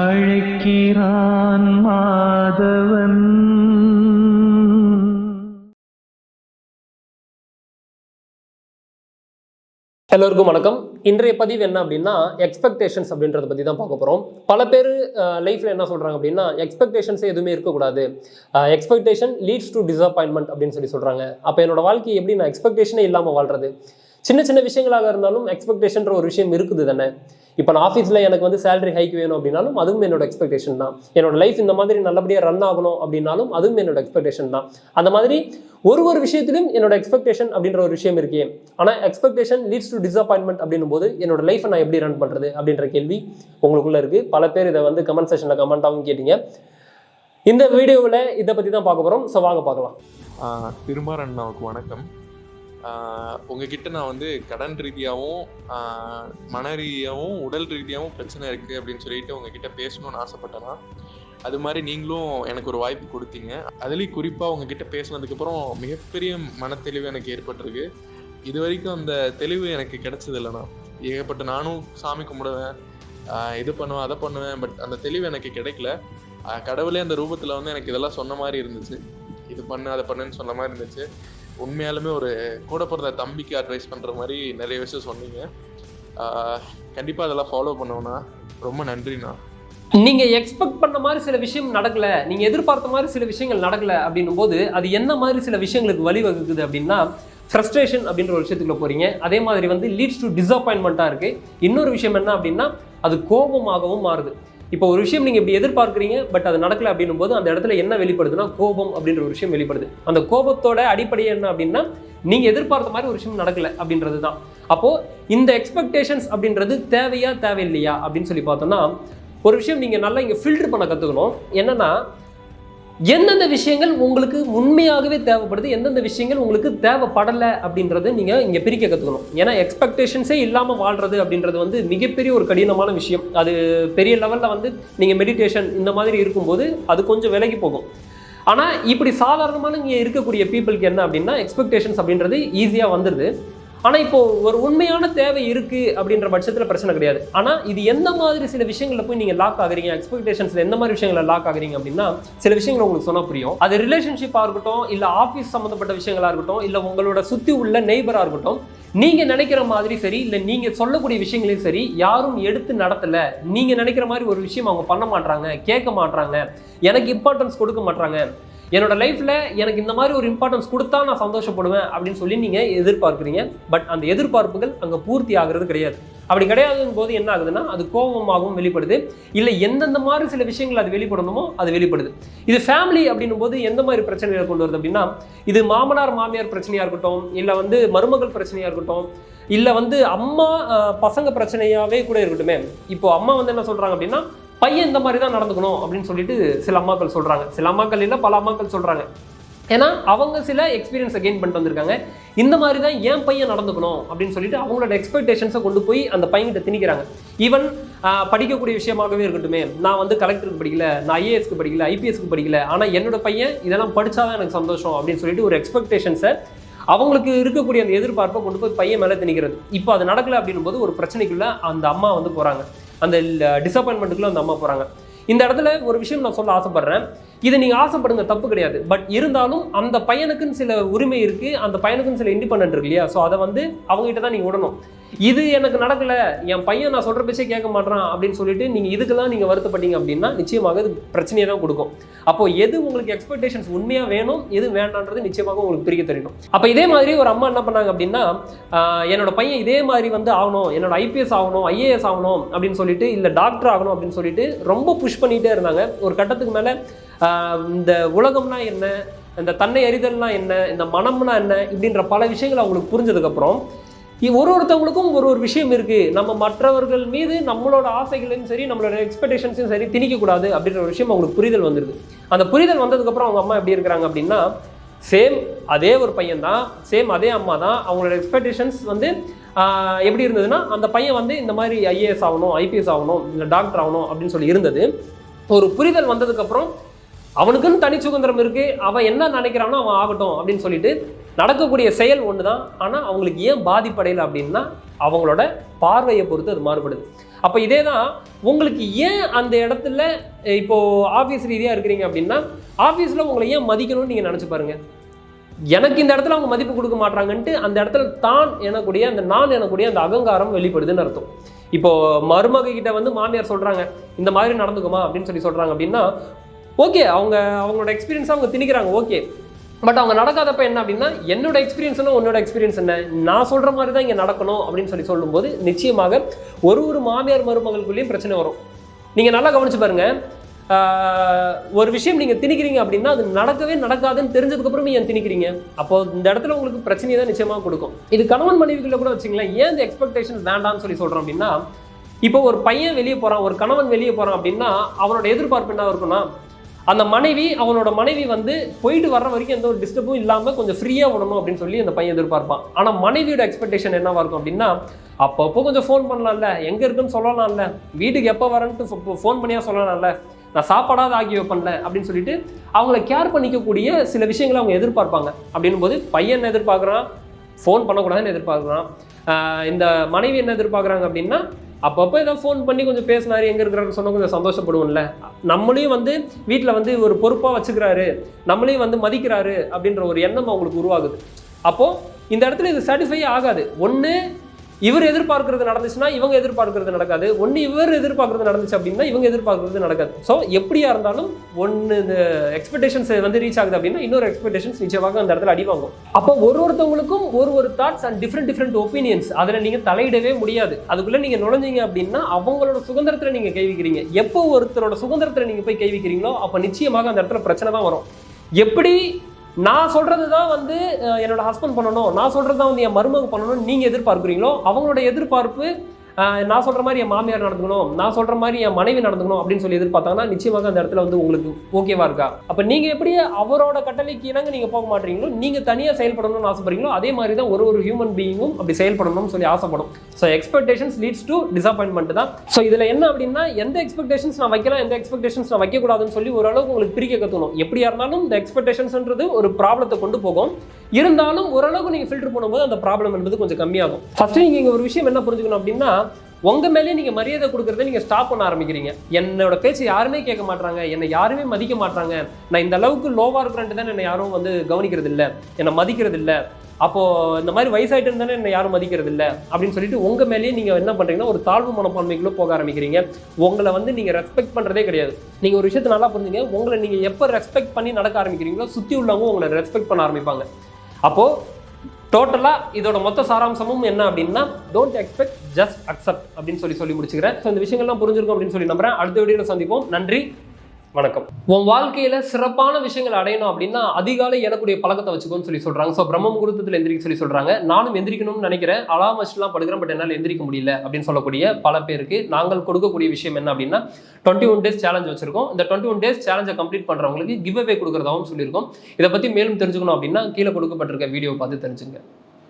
அழைக்கிறான் மாதவன். எல்லோருக்கும் வணக்கம். இன்றைய பதிவு என்ன அப்படின்னா எக்ஸ்பெக்டேஷன்ஸ் அப்படின்றத பற்றி தான் பார்க்க போகிறோம் பல பேர் லைஃப்பில் என்ன சொல்கிறாங்க அப்படின்னா எக்ஸ்பெக்டேஷன்ஸே எதுவுமே இருக்கக்கூடாது. எக்ஸ்பெக்டேஷன் லீட்ஸ் டு டிசப்பாயின்மெண்ட் அப்படின்னு சொல்லி சொல்கிறாங்க அப்போ என்னோட வாழ்க்கை எப்படி நான் எக்ஸ்பெக்டேஷனே இல்லாமல் வாழ்றது? சின்ன சின்ன விஷயங்களாக இருந்தாலும் எக்ஸ்பெக்டேஷன்ற ஒரு விஷயம் இருக்குது தானே? இப்போ நான் ஆஃபீஸில் எனக்கு வந்து சேலரி ஹைக் வேணும் அப்படின்னாலும் அதுவும் என்னோட எக்ஸ்பெக்டேஷன் தான். என்னோட லைஃப் இந்த மாதிரி நல்லபடியாக ரன் ஆகணும் அப்படின்னாலும் அதுவும் என்னோட எக்ஸ்பெக்டேஷன் தான். அந்த மாதிரி ஒரு ஒரு விஷயத்திலும் என்னோட எக்ஸ்பெக்டேஷன் அப்படின்ற ஒரு விஷயம் இருக்கே. ஆனால் எக்ஸ்பெக்டேஷன் லீட்ஸ் டு டிசப்பாயின்மெண்ட் அப்படின்னும் போது என்னோட லைஃப்பை நான் எப்படி ரன் பண்ணுறது அப்படின்ற கேள்வி உங்களுக்குள்ளே இருக்குது பல பேர் இதை வந்து கமெண்ட் செஷனில் கமெண்ட்டாகவும் கேட்டீங்க. இந்த வீடியோவில் இதை பற்றி தான் பார்க்க போகிறோம் ஸோ வாங்க பார்க்கலாம். ஆஹ் வணக்கம். உங்ககிட்ட நான் வந்து கடன் ரீதியாகவும் மன ரீதியாகவும் உடல் ரீதியாகவும் பிரச்சனை இருக்குது அப்படின்னு சொல்லிட்டு உங்ககிட்ட பேசணும்னு ஆசைப்பட்டேன்னா அது மாதிரி நீங்களும் எனக்கு ஒரு வாய்ப்பு கொடுத்தீங்க. அதுலேயும் குறிப்பாக உங்ககிட்ட பேசினதுக்கப்புறம் மிகப்பெரிய மனத்தெளிவு எனக்கு ஏற்பட்டிருக்கு. இது வரைக்கும் அந்த தெளிவு எனக்கு கிடைச்சது இல்லைண்ணா. ஏகப்பட்ட நானும் சாமி கும்பிடுவேன் இது பண்ணுவேன் அதை பண்ணுவேன் பட் அந்த தெளிவு எனக்கு கிடைக்கல. கடவுளே அந்த ரூபத்தில் வந்து எனக்கு இதெல்லாம் சொன்ன மாதிரி இருந்துச்சு. இது பண்ணு அதை பண்ணுன்னு சொன்ன மாதிரி இருந்துச்சு. உண்மையாலுமே ஒரு கூட பிறந்த தம்பிக்கு அட்வைஸ் பண்ணுற மாதிரி நிறைய விஷயம் சொன்னீங்க. கண்டிப்பாக அதெல்லாம் ஃபாலோ பண்ணுவேண்ணா ரொம்ப நன்றிண்ணா. நீங்கள் எக்ஸ்பெக்ட் பண்ண மாதிரி சில விஷயம் நடக்கலை நீங்கள் எதிர்பார்த்த மாதிரி சில விஷயங்கள் நடக்கலை அப்படின்னும் போது அது என்ன மாதிரி சில விஷயங்களுக்கு வழிவகுக்குது அப்படின்னா ஃப்ரஸ்ட்ரேஷன் அப்படின்ற ஒரு விஷயத்துக்குள்ள போகிறீங்க அதே மாதிரி வந்து லீட்ஸ் டு டிசப்பாயின்மெண்ட்டாக இருக்குது இன்னொரு விஷயம் என்ன அப்படின்னா அது கோபமாகவும் மாறுது. இப்போ ஒரு விஷயம் நீங்கள் இப்படி எதிர்பார்க்குறீங்க பட் அது நடக்கல அப்படின்னும் போது அந்த இடத்துல என்ன வெளிப்படுதுன்னா கோபம் அப்படின்ற ஒரு விஷயம் வெளிப்படுது. அந்த கோபத்தோட அடிப்படை என்ன அப்படின்னா நீங்கள் எதிர்பார்த்த மாதிரி ஒரு விஷயம் நடக்கல அப்படின்றது தான் அப்போது இந்த எக்ஸ்பெக்டேஷன்ஸ் அப்படின்றது தேவையா தேவையில்லையா அப்படின்னு சொல்லி பார்த்தோம்னா ஒரு விஷயம் நீங்கள் நல்லா இங்கே ஃபில்டர் பண்ண கற்றுக்கணும் என்னன்னா எந்தெந்த விஷயங்கள் உங்களுக்கு உண்மையாகவே தேவைப்படுது எந்தெந்த விஷயங்கள் உங்களுக்கு தேவைப்படலை அப்படின்றத நீங்கள் இங்கே பிரிக்க கற்றுக்கணும் ஏன்னா எக்ஸ்பெக்டேஷன்ஸே இல்லாமல் வாழ்றது அப்படின்றது வந்து மிகப்பெரிய ஒரு கடினமான விஷயம். அது பெரிய லெவலில் வந்து நீங்கள் மெடிடேஷன் இந்த மாதிரி இருக்கும்போது அது கொஞ்சம் விலகி போகும். ஆனால் இப்படி சாதாரணமான இங்கே இருக்கக்கூடிய பீப்புளுக்கு என்ன அப்படின்னா எக்ஸ்பெக்டேஷன்ஸ் அப்படின்றது ஈஸியாக வந்துடுது ஆனால் இப்போ ஒரு உண்மையான தேவை இருக்குது அப்படின்ற பட்சத்தில் பிரச்சனை கிடையாது. ஆனால் இது எந்த மாதிரி சில விஷயங்களில் போய் நீங்கள் லாக் ஆகுறீங்க? எக்ஸ்பெக்டேஷன்ஸில் எந்த மாதிரி விஷயங்களை லாக் ஆகுறீங்க அப்படின்னா சில விஷயங்கள் உங்களுக்கு சொன்னால் புரியும். அது ரிலேஷன்ஷிப்பாக இருக்கட்டும் இல்லை ஆஃபீஸ் சம்மந்தப்பட்ட விஷயங்களாக இருக்கட்டும் இல்லை உங்களோட சுற்றி உள்ள நெய்பராக இருக்கட்டும் நீங்கள் நினைக்கிற மாதிரி சரி இல்லை நீங்கள் சொல்லக்கூடிய விஷயங்களையும் சரி யாரும் எடுத்து நடத்தலை. நீங்கள் நினைக்கிற மாதிரி ஒரு விஷயம் அவங்க பண்ண மாட்றாங்க கேட்க மாட்றாங்க எனக்கு இம்பார்ட்டன்ஸ் கொடுக்க மாட்றாங்க. என்னோட லைஃப்பில் எனக்கு இந்த மாதிரி ஒரு இம்பார்ட்டன்ஸ் கொடுத்தா நான் சந்தோஷப்படுவேன் அப்படின்னு சொல்லி நீங்கள் எதிர்பார்க்குறீங்க. பட் அந்த எதிர்பார்ப்புகள் அங்கே பூர்த்தி ஆகிறது கிடையாது. அப்படி கிடையாதுங்கும் போது என்ன ஆகுதுன்னா அது கோபமாகவும் வெளிப்படுது. இல்லை எந்தெந்த மாதிரி சில விஷயங்கள் அது வெளிப்படணுமோ அது வெளிப்படுது. இது ஃபேமிலி அப்படின்னும் போது எந்த மாதிரி பிரச்சனைகளை கொண்டு வருது அப்படின்னா இது மாமனார் மாமியார் பிரச்சனையாக இருக்கட்டும் இல்லை வந்து மருமகள் பிரச்சனையாக இருக்கட்டும் இல்லை வந்து அம்மா பசங்க பிரச்சனையாகவே கூட இருக்கட்டுமே. இப்போ அம்மா வந்து என்ன சொல்கிறாங்க அப்படின்னா பையன் இந்த மாதிரி தான் நடந்துக்கணும் அப்படின்னு சொல்லிட்டு சில அம்மாக்கள் சொல்கிறாங்க சில அம்மாக்கள் இல்லை பல அம்மாக்கள் சொல்கிறாங்க ஏன்னா அவங்க சில எக்ஸ்பீரியன்ஸை கெயின் பண்ணிட்டு வந்திருக்காங்க. இந்த மாதிரி தான் என் பையன் நடந்துக்கணும் அப்படின்னு சொல்லிட்டு அவங்களோட எக்ஸ்பெக்டேஷன்ஸை கொண்டு போய் அந்த பையன்கிட்ட திணிக்கிறாங்க. ஈவன் படிக்கக்கூடிய விஷயமாகவே இருக்கட்டுமே நான் வந்து கலெக்டருக்கு படிக்கல நான் ஐஏஎஸ்க்கு படிக்கல ஐபிஎஸ்க்கு படிக்கல ஆனால் என்னோட பையன் இதெல்லாம் படித்தாதான் எனக்கு சந்தோஷம் அப்படின்னு சொல்லிட்டு ஒரு எக்ஸ்பெக்டேஷன்ஸை அவங்களுக்கு இருக்கக்கூடிய அந்த எதிர்பார்ப்பை கொண்டு போய் பையன் மேலே திணிக்கிறது. இப்போ அது நடக்கல அப்படின்னும் போது ஒரு பிரச்சனைக்குள்ள அந்த அம்மா வந்து போகிறாங்க அந்த டிசப்பாயின்மெண்ட்டுக்குள்ளே அந்த அம்மா போகிறாங்க இந்த இடத்துல ஒரு விஷயம் நான் சொல்ல ஆசைப்படுறேன். இது நீங்கள் ஆசைப்படுங்க தப்பு கிடையாது. பட் இருந்தாலும் அந்த பையனுக்குன்னு சில உரிமை இருக்குது அந்த பையனுக்குன்னு சில இண்டிபெண்ட் இருக்கு இல்லையா? ஸோ அதை வந்து அவங்ககிட்ட தான் நீங்கள் விடணும். இது எனக்கு நடக்கல என் பையன் நான் சொல்கிற பேச்சே கேட்க மாட்டான் அப்படின்னு சொல்லிட்டு நீங்கள் இதுக்கெல்லாம் நீங்கள் வருத்தப்பட்டீங்க அப்படின்னா நிச்சயமாக இது பிரச்சனையை தான் கொடுக்கும். அப்போ எது உங்களுக்கு எக்ஸ்பெக்டேஷன்ஸ் உண்மையாக வேணும் எது வேண்டான்றது நிச்சயமாக உங்களுக்கு பிரிக்க தெரியணும் அப்போ இதே மாதிரி ஒரு அம்மா என்ன பண்ணாங்க அப்படின்னா என்னோட பையன் இதே மாதிரி வந்து ஆகணும் என்னோட ஐபிஎஸ் ஆகணும் ஐஏஎஸ் ஆகணும் அப்படின்னு சொல்லிட்டு இல்லை டாக்டர் ஆகணும் அப்படின்னு சொல்லிட்டு ரொம்ப புஷ் பண்ணிகிட்டே இருந்தாங்க. ஒரு கட்டத்துக்கு மேலே இந்த உலகம்னா என்ன இந்த தன்னை அறிதல்னா என்ன இந்த மனம்னா என்ன இப்படின்ற பல விஷயங்கள் அவங்களுக்கு புரிஞ்சதுக்கப்புறம் ஒரு ஒருத்தவங்களுக்கும் ஒரு ஒரு விஷயம் இருக்குது நம்ம மற்றவர்கள் மீது நம்மளோட ஆசைகளையும் சரி நம்மளோட எக்ஸ்பெக்டேஷன்ஸையும் சரி திணிக்கக்கூடாது அப்படின்ற ஒரு விஷயம் அவங்களுக்கு புரிதல் வந்துருது. அந்த புரிதல் வந்ததுக்கப்புறம் அவங்க அம்மா எப்படி இருக்கிறாங்க அப்படின்னா சேம் அதே ஒரு பையன் தான் சேம் அதே அம்மா தான் அவங்களோட எக்ஸ்பெக்டேஷன்ஸ் வந்து எப்படி இருந்ததுன்னா அந்த பையன் வந்து இந்த மாதிரி ஐஏஎஸ் ஆகணும் ஐபிஎஸ் ஆகணும் இல்லை டாக்டர் ஆகணும் அப்படின்னு சொல்லி இருந்தது. ஒரு புரிதல் வந்ததுக்கப்புறம் அவனுக்குன்னு தனி சுதந்திரம் இருக்குது அவன் என்ன நினைக்கிறானோ அவன் ஆகட்டும் அப்படின்னு சொல்லிட்டு நடக்கக்கூடிய செயல் ஒன்று தான் ஆனால் அவங்களுக்கு ஏன் பாதிப்படையலை அப்படின்னா அவங்களோட பார்வையை பொறுத்து அது மாறுபடுது. அப்போ இதே தான் உங்களுக்கு ஏன் அந்த இடத்துல இப்போது ஆஃபீஸ் ரீதியாக இருக்கிறீங்க அப்படின்னா ஆஃபீஸில் உங்களை ஏன் மதிக்கணும்னு நீங்கள் நினச்சி பாருங்கள் எனக்கு இந்த இடத்துல அவங்க மதிப்பு கொடுக்க மாட்டாங்கன்ட்டு அந்த இடத்துல தான் எனக்கூடிய அந்த நான் எனக்கூடிய அந்த அகங்காரம் வெளிப்படுதுன்னு அர்த்தம். இப்போ மருமக கிட்ட வந்து மாமியார் சொல்கிறாங்க இந்த மாதிரி நடந்துக்குமா? அப்படின்னு சொல்லி சொல்கிறாங்க அப்படின்னா ஓகே அவங்க அவங்களோட எக்ஸ்பீரியன்ஸாக அவங்க திணிக்கிறாங்க ஓகே. பட் அவங்க நடக்காதப்ப என்ன அப்படின்னா என்னோட எக்ஸ்பீரியன்ஸ் என்ன உன்னோட எக்ஸ்பீரியன்ஸ் என்ன? நான் சொல்ற மாதிரி தான் இங்கே நடக்கணும் அப்படின்னு சொல்லி சொல்லும்போது நிச்சயமாக ஒரு ஒரு மாமியார் மருமகளுக்குள்ளேயும் பிரச்சனை வரும். நீங்க நல்லா கவனிச்சு பாருங்க. ஒரு விஷயம் நீங்க திணிக்கிறீங்க அப்படின்னா அது நடக்கவே நடக்காதுன்னு தெரிஞ்சதுக்கு அப்புறமே ஏன் திணிக்கிறீங்க? அப்போ இந்த இடத்துல உங்களுக்கு பிரச்சனையை தான் நிச்சயமாக கொடுக்கும். இது கணவன் மனைவிக்குள்ள கூட வச்சுங்களேன் ஏன் இந்த எக்ஸ்பெக்டேஷன் வேண்டாம்னு சொல்லி சொல்றோம் அப்படின்னா இப்போ ஒரு பையன் வெளியே போறான் ஒரு கணவன் வெளியே போறான் அப்படின்னா அவனோட எதிர்பார்ப்பு என்ன இருக்கும்னா அந்த மனைவி அவனோட மனைவி வந்து போயிட்டு வர்ற வரைக்கும் எந்த ஒரு டிஸ்டர்பும் இல்லாமல் கொஞ்சம் ஃப்ரீயாக விடணும் அப்படின்னு சொல்லி அந்த பையன் எதிர்பார்ப்பான். ஆனால் மனைவியோட எக்ஸ்பெக்டேஷன் என்னவாக இருக்கும் அப்படின்னா அப்பப்போ கொஞ்சம் ஃபோன் பண்ணலாம்ல. எங்கே இருக்குன்னு சொல்லலாம்ல. வீட்டுக்கு எப்போ வரேன்ட்டு ஃபோன் பண்ணியா சொல்லலாம்ல. நான் சாப்பாடாவது ஆக்கி வைப்பேன்ல அப்படின்னு சொல்லிட்டு அவங்கள கேர் பண்ணிக்கக்கூடிய சில விஷயங்களை அவங்க எதிர்பார்ப்பாங்க. அப்படின்னும் போது பையன் என்ன எதிர்பார்க்குறான்? ஃபோன் பண்ணக்கூடாதுன்னு எதிர்பார்க்குறான். இந்த மனைவி என்ன எதிர்பார்க்குறாங்க அப்படின்னா அப்பப்போ ஏதோ ஃபோன் பண்ணி கொஞ்சம் பேசினார் எங்கே இருக்கிறாரு சொன்னால் கொஞ்சம் சந்தோஷப்படுவோம்ல. நம்மளையும் வந்து வீட்டில் வந்து ஒரு பொறுப்பாக வச்சுக்கிறாரு நம்மளையும் வந்து மதிக்கிறாரு அப்படின்ற ஒரு எண்ணம் அவங்களுக்கு உருவாகுது. அப்போது இந்த இடத்துல இது சாட்டிஸ்ஃபை ஆகாது. ஒன்று இவர் எதிர்பார்க்கறது நடந்துச்சுன்னா இவங்க எதிர்பார்க்கறது நடக்காது. ஒன்று இவர் எதிர்பார்க்கறது நடந்துச்சு அப்படின்னா இவங்க எதிர்பார்க்கறது நடக்காது. ஸோ எப்படியா இருந்தாலும் ஒன்று இந்த எக்ஸ்பெக்டேஷன்ஸ் வந்து ரீச் ஆகுது அப்படின்னா இன்னொரு எக்ஸ்பெக்டேஷன்ஸ் நிச்சயமாக அந்த இடத்துல அடிவாங்கும் அப்போ ஒரு ஒருத்தவங்களுக்கும் ஒரு ஒரு thoughts and different different opinions அதில் நீங்கள் தலையிடவே முடியாது. அதுக்குள்ளே நீங்கள் நுழைஞ்சீங்க அப்படின்னா அவங்களோட சுதந்திரத்தில் நீங்கள் கைவிக்கிறீங்க எப்போ ஒருத்தரோட சுதந்திரத்தில் நீங்கள் போய் கைவிக்கிறீங்களோ அப்போ நிச்சயமாக அந்த இடத்துல பிரச்சனை தான் வரும். எப்படி நான் சொல்றது தான் வந்து என்னோட ஹஸ்பண்ட் பண்ணணும். நான் சொல்றது தான் வந்து என் மருமக பண்ணணும்னு நீங்கள் எதிர்பார்க்குறீங்களோ அவங்களோட எதிர்பார்ப்பு நான் சொல்கிற மாதிரி என் மாமியார் நடந்துக்கணும் நான் சொல்கிற மாதிரி என் மனைவி நடந்துக்கணும் அப்படின்னு சொல்லி எதிர்பார்த்தாங்கன்னா நிச்சயமாக அந்த இடத்துல வந்து உங்களுக்கு ஓகேவா இருக்கா? அப்போ நீங்கள் எப்படி அவரோட கட்டளைக்கு இணங்க நீங்கள் போக மாட்டீங்களோ நீங்கள் தனியாக செயல்படணும்னு ஆசைப்படுறீங்களோ அதே மாதிரி தான் ஒரு ஒரு ஹியூமன் பீயிங்கும் அப்படி செயல்படணும்னு சொல்லி ஆசைப்படும். So expectations leads to disappointment தான். ஸோ இதில் என்ன அப்படின்னா எந்த எக்ஸ்பெக்டேஷன்ஸ் நான் வைக்கலாம் எந்த எக்ஸ்பெக்டேஷன்ஸ் நான் வைக்கக்கூடாதுன்னு சொல்லி ஓரளவுக்கு உங்களுக்கு பிரிக்க கற்றுக்கணும் எப்படியா இருந்தாலும் இந்த எக்ஸ்பெக்டேஷன்ஸ்ன்றது ஒரு ப்ராப்ளத்தை கொண்டு போகும். இருந்தாலும் ஓரளவுக்கு நீங்கள் ஃபில்டர் பண்ணும்போது அந்த ப்ராப்ளம் என்பது கொஞ்சம் கம்மியாகும். ஃபஸ்ட்டு நீங்கள் இங்கே ஒரு விஷயம் என்ன புரிஞ்சுக்கணும் அப்படின்னா உங்கள் மேலே நீங்கள் மரியாதை கொடுக்குறத நீங்கள் ஸ்டாப் பண்ண ஆரம்பிக்கிறீங்க. என்னோட பேச்சு யாருமே கேட்க மாட்டாங்க என்னை யாருமே மதிக்க மாட்டாங்க நான் இந்த அளவுக்கு லோவாக இருக்கிறேன்ட்டு தான் என்னை யாரும் வந்து கவனிக்கிறது இல்லை என்னை மதிக்கிறது இல்லை அப்போது இந்த மாதிரி வயசாகிட்டு இருந்தாலும் என்னை யாரும் மதிக்கிறது இல்லை அப்படின்னு சொல்லிட்டு உங்கள் மேலேயே நீங்கள் என்ன பண்ணுறீங்கன்னா ஒரு தாழ்வு மனப்பான்மைக்குள்ள போக ஆரம்பிக்கிறீங்க. உங்களை வந்து நீங்கள் ரெஸ்பெக்ட் பண்ணுறதே கிடையாது. நீங்கள் ஒரு விஷயத்தை நல்லா புரிஞ்சுங்க. உங்களை நீங்கள் எப்போ ரெஸ்பெக்ட் பண்ணி நடக்க ஆரம்பிக்கிறீங்களோ சுற்றி உள்ளவங்க உங்களை ரெஸ்பெக்ட் பண்ண ஆரம்பிப்பாங்க. அப்போ டோட்டலாக இதோட மொத்த சாராம்சமும் என்ன அப்படின்னா டோன்ட் எக்ஸ்பெக்ட் ஜஸ்ட் அக்செப்ட் அப்படின்னு சொல்லி சொல்லி முடிச்சுக்கிறேன். ஸோ இந்த விஷயங்கள்லாம் புரிஞ்சிருக்கும் அப்படின்னு சொல்லி நம்புறேன். அடுத்த வீடியோ சந்திப்போம். நன்றி. வணக்கம். உன் வாழ்க்கையில சிறப்பான விஷயங்கள் அடையணும் அப்படின்னா அதிகாலை எழக்கூடிய பழக்கத்தை வச்சுக்கோன்னு சொல்லி சொல்றாங்க. ஸோ பிரம்ம முகூர்த்தத்தில் எந்திரிக்க சொல்லி சொல்றாங்க. நானும் எந்திரிக்கணும்னு நினைக்கிறேன். அலாம் வச்சுலாம் படுக்கிறேன் பட் என்னால் எந்திரிக்க முடியல அப்படின்னு சொல்லக்கூடிய பல பேருக்கு நாங்கள் கொடுக்கக்கூடிய விஷயம் என்ன அப்படின்னா டுவெண்ட்டி ஒன் டேஸ் சேலஞ்ச் வச்சிருக்கோம். இந்த டுவெண்ட்டி ஒன் டேஸ் சேலஞ்சை கம்ப்ளீட் பண்றவங்களுக்கு கிவ் அவே கொடுக்குறதாகவும் சொல்லியிருக்கோம். இதை பத்தி மேலும் தெரிஞ்சுக்கணும் அப்படின்னா கீழே கொடுக்கப்பட்டிருக்க வீடியோ பார்த்து தெரிஞ்சுங்க.